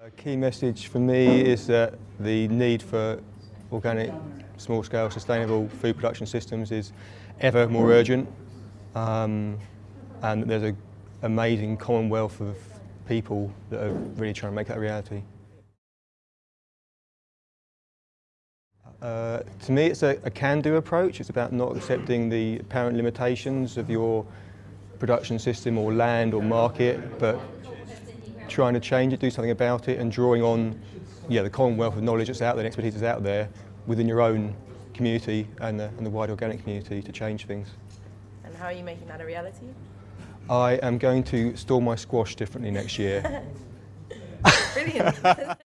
A key message for me is that the need for organic, small-scale, sustainable food production systems is ever more urgent um, and there's an amazing commonwealth of people that are really trying to make that a reality. Uh, to me it's a, a can-do approach, it's about not accepting the apparent limitations of your production system or land or market, but trying to change it, do something about it and drawing on yeah, the commonwealth of knowledge that's out there and expertise that's out there within your own community and the, and the wider organic community to change things. And how are you making that a reality? I am going to store my squash differently next year. Brilliant.